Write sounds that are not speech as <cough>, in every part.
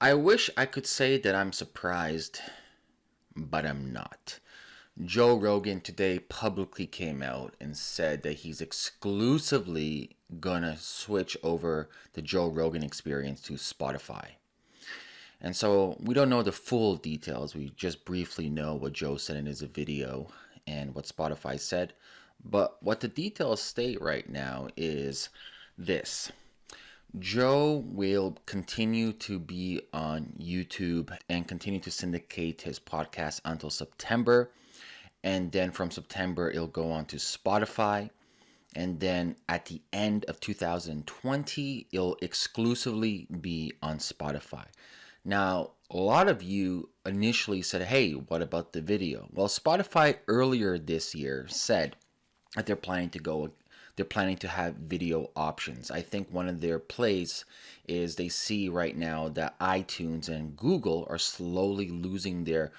I wish I could say that I'm surprised, but I'm not. Joe Rogan today publicly came out and said that he's exclusively gonna switch over the Joe Rogan experience to Spotify. And so we don't know the full details. We just briefly know what Joe said in his video and what Spotify said. But what the details state right now is this Joe will continue to be on YouTube and continue to syndicate his podcast until September. And then from September, it'll go on to Spotify. And then at the end of 2020, it'll exclusively be on Spotify. Now, a lot of you initially said, hey, what about the video? Well, Spotify earlier this year said that they're planning to go they're planning to have video options. I think one of their plays is they see right now that iTunes and Google are slowly losing their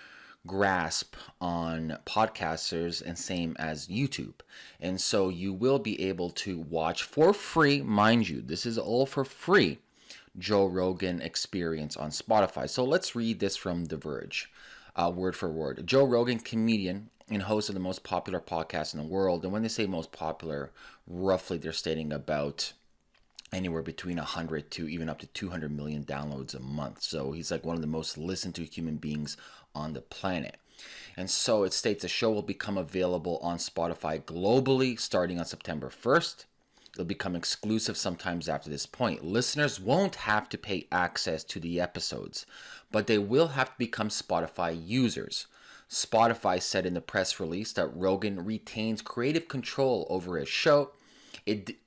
grasp on podcasters and same as YouTube. And so you will be able to watch for free, mind you, this is all for free, Joe Rogan experience on Spotify. So let's read this from The Verge, uh, word for word. Joe Rogan, comedian and host of the most popular podcast in the world. And when they say most popular, roughly they're stating about anywhere between 100 to even up to 200 million downloads a month. So he's like one of the most listened to human beings on the planet. And so it states the show will become available on Spotify globally starting on September 1st. It'll become exclusive sometimes after this point. Listeners won't have to pay access to the episodes, but they will have to become Spotify users. Spotify said in the press release that Rogan retains creative control over his show. It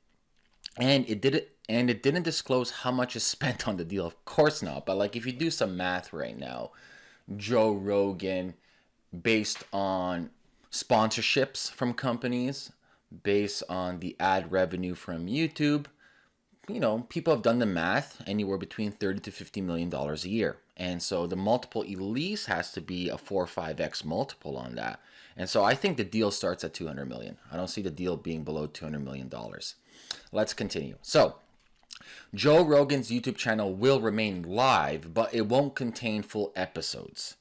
and it did it and it didn't disclose how much is <laughs> spent on the deal. Of course not. But like if you do some math right now, Joe Rogan based on sponsorships from companies, based on the ad revenue from YouTube, you know, people have done the math anywhere between 30 to 50 million dollars a year. And so the multiple at least has to be a 4 or 5x multiple on that. And so I think the deal starts at 200 million. I don't see the deal being below 200 million dollars. Let's continue. So, Joe Rogan's YouTube channel will remain live, but it won't contain full episodes.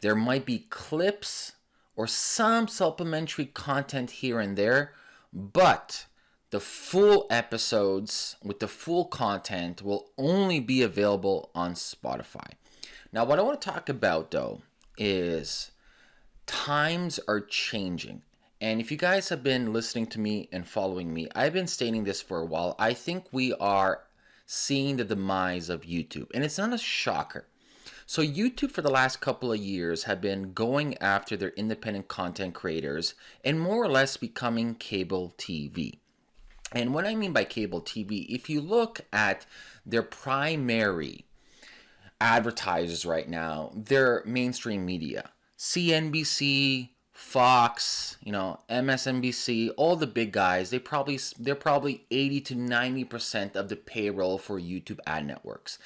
There might be clips or some supplementary content here and there, but the full episodes with the full content will only be available on Spotify. Now, what I want to talk about though is times are changing. And if you guys have been listening to me and following me, I've been stating this for a while. I think we are seeing the demise of YouTube, and it's not a shocker. So, YouTube for the last couple of years have been going after their independent content creators and more or less becoming cable TV. And what I mean by cable TV, if you look at their primary advertisers right now, they're mainstream media. CNBC, Fox, you know, MSNBC, all the big guys, they probably they're probably 80 to 90% of the payroll for YouTube ad networks.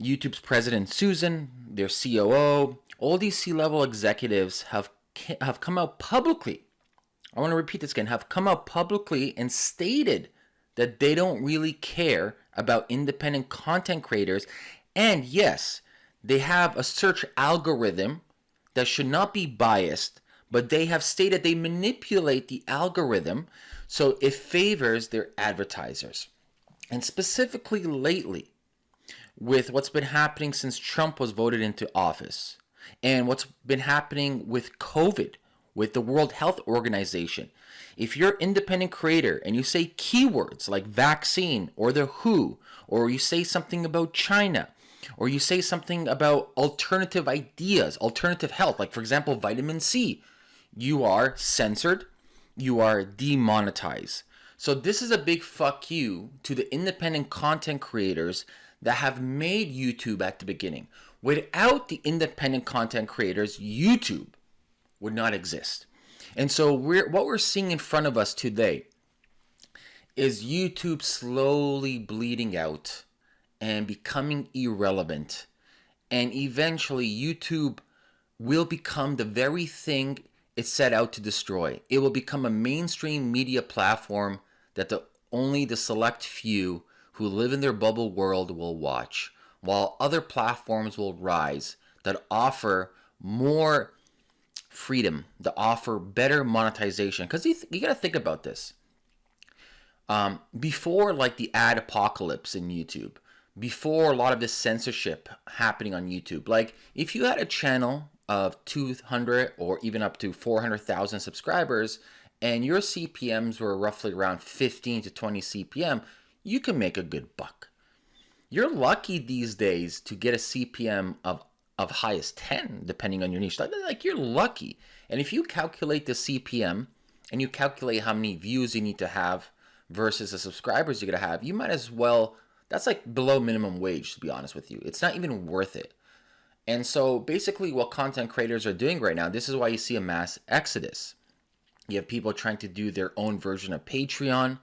YouTube's president Susan, their COO, all these C-level executives have have come out publicly I want to repeat this again, have come out publicly and stated that they don't really care about independent content creators. And yes, they have a search algorithm that should not be biased, but they have stated they manipulate the algorithm so it favors their advertisers. And specifically lately, with what's been happening since Trump was voted into office and what's been happening with COVID, with the World Health Organization. If you're an independent creator and you say keywords like vaccine or the WHO, or you say something about China, or you say something about alternative ideas, alternative health, like for example, vitamin C, you are censored, you are demonetized. So this is a big fuck you to the independent content creators that have made YouTube at the beginning. Without the independent content creators, YouTube would not exist. And so we're what we're seeing in front of us today is YouTube slowly bleeding out and becoming irrelevant. And eventually YouTube will become the very thing it set out to destroy. It will become a mainstream media platform that the only the select few who live in their bubble world will watch. while other platforms will rise that offer more freedom, that offer better monetization. Because you, you got to think about this. Um, before, like the ad apocalypse in YouTube, before a lot of this censorship happening on YouTube, like if you had a channel of 200 or even up to 400,000 subscribers and your CPMs were roughly around 15 to 20 CPM, you can make a good buck. You're lucky these days to get a CPM of of high as 10 depending on your niche. Like, like you're lucky. And if you calculate the CPM and you calculate how many views you need to have versus the subscribers you're going to have, you might as well that's like below minimum wage to be honest with you. It's not even worth it. And so basically what content creators are doing right now, this is why you see a mass exodus. You have people trying to do their own version of Patreon.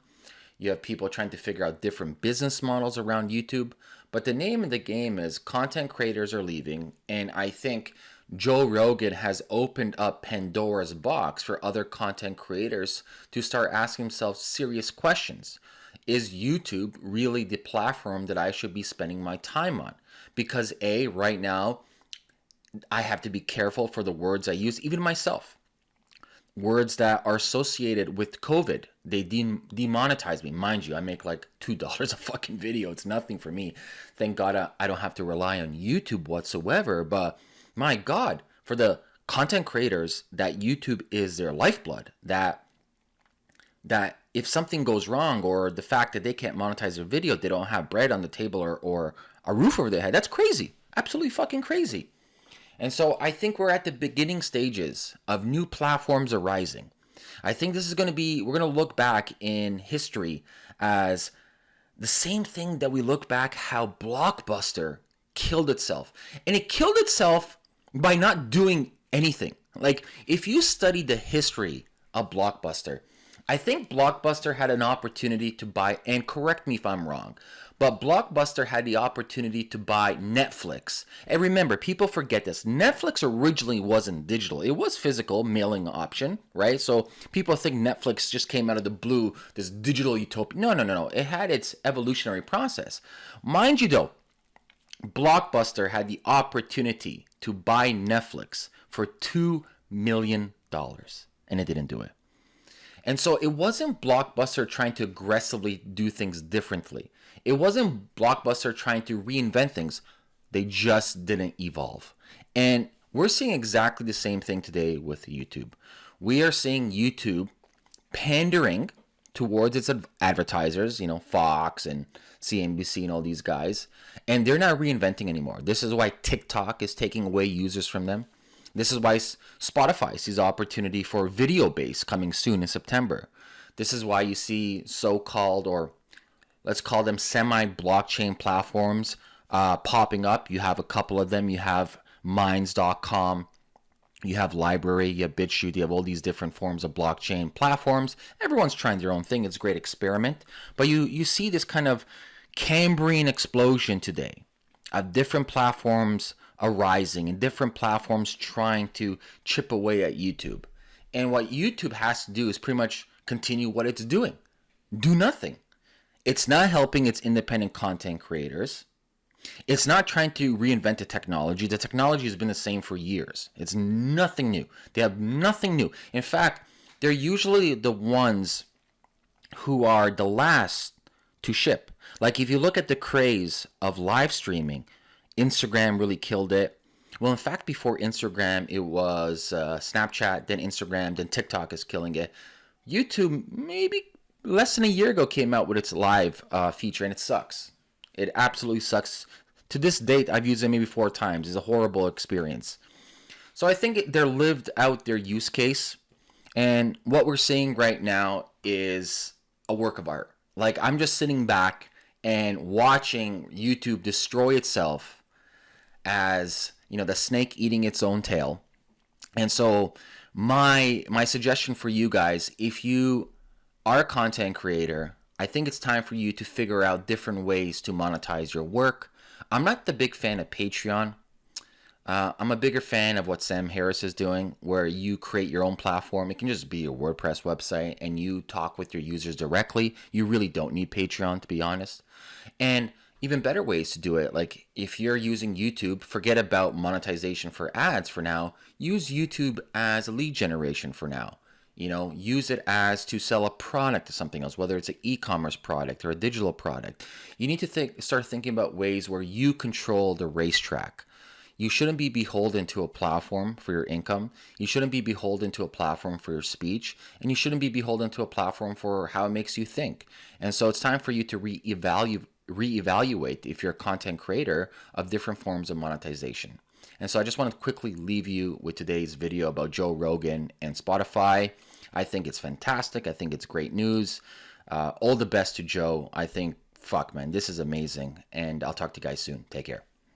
You have people trying to figure out different business models around YouTube. But the name of the game is content creators are leaving. And I think Joe Rogan has opened up Pandora's box for other content creators to start asking themselves serious questions. Is YouTube really the platform that I should be spending my time on? Because, A, right now, I have to be careful for the words I use, even myself words that are associated with COVID. They de- demonetize me. Mind you, I make like $2 <laughs> a fucking video. It's nothing for me. Thank God I, I don't have to rely on YouTube whatsoever. But my God, for the content creators that YouTube is their lifeblood, that that if something goes wrong or the fact that they can't monetize their video, they don't have bread on the table or, or a roof over their head, that's crazy. Absolutely fucking crazy. And so I think we're at the beginning stages of new platforms arising. I think this is going to be, we're going to look back in history as the same thing that we look back how Blockbuster killed itself. And it killed itself by not doing anything. Like, if you study the history of Blockbuster, I think Blockbuster had an opportunity to buy, and correct me if I'm wrong, but Blockbuster had the opportunity to buy Netflix. And remember, people forget this. Netflix originally wasn't digital. It was physical mailing option, right? So people think Netflix just came out of the blue, this digital utopia. No, no, no, no. It had its evolutionary process. Mind you though, Blockbuster had the opportunity to buy Netflix for 2 million dollars and it didn't do it. And so it wasn't Blockbuster trying to aggressively do things differently. It wasn't Blockbuster trying to reinvent things. They just didn't evolve. And we're seeing exactly the same thing today with YouTube. We are seeing YouTube pandering towards its advertisers, you know, Fox and CNBC and all these guys, and they're not reinventing anymore. This is why TikTok is taking away users from them. This is why Spotify sees opportunity for video base coming soon in September. This is why you see so-called or let's call them semi-blockchain platforms uh, popping up. You have a couple of them. You have Minds.com. You have LBRY. you have BitChute, you have all these different forms of blockchain platforms. Everyone's trying their own thing. It's a great experiment. But you, you see this kind of Cambrian explosion today of different platforms arising and different platforms trying to chip away at YouTube. And what YouTube has to do is pretty much continue what it's doing do nothing. It's not helping its independent content creators. It's not trying to reinvent the technology. The technology has been the same for years. It's nothing new. They have nothing new. In fact, they're usually the ones who are the last to ship. Like if you look at the craze of live streaming, Instagram really killed it. Well, in fact, before Instagram, it was uh, Snapchat, then Instagram, then TikTok is killing it. YouTube, maybe less than a year ago, came out with its live uh, feature, and it sucks. It absolutely sucks. To this date, I've used it maybe four times. It's a horrible experience. So I think they're lived out their use case. And what we're seeing right now is a work of art. Like, I'm just sitting back and watching YouTube destroy itself as you know the snake eating its own tail and so my my suggestion for you guys if you are a content creator i think it's time for you to figure out different ways to monetize your work i'm not the big fan of patreon uh, I'm a bigger fan of what Sam Harris is doing, where you create your own platform. It can just be a WordPress website and you talk with your users directly. You really don't need Patreon, to be honest. And even better ways to do it. Like if you're using YouTube, forget about monetization for ads for now. Use YouTube as a lead generation for now. You know, use it as to sell a product to something else, whether it's an e-commerce product or a digital product. You need to think, start thinking about ways where you control the racetrack. You shouldn't be beholden to a platform for your income. You shouldn't be beholden to a platform for your speech. And you shouldn't be beholden to a platform for how it makes you think. And so it's time for you to reevaluate reevaluate if you're a content creator of different forms of monetization. And so I just want to quickly leave you with today's video about Joe Rogan and Spotify. I think it's fantastic. I think it's great news. Uh, all the best to Joe. I think, fuck, man, this is amazing. And I'll talk to you guys soon. Take care.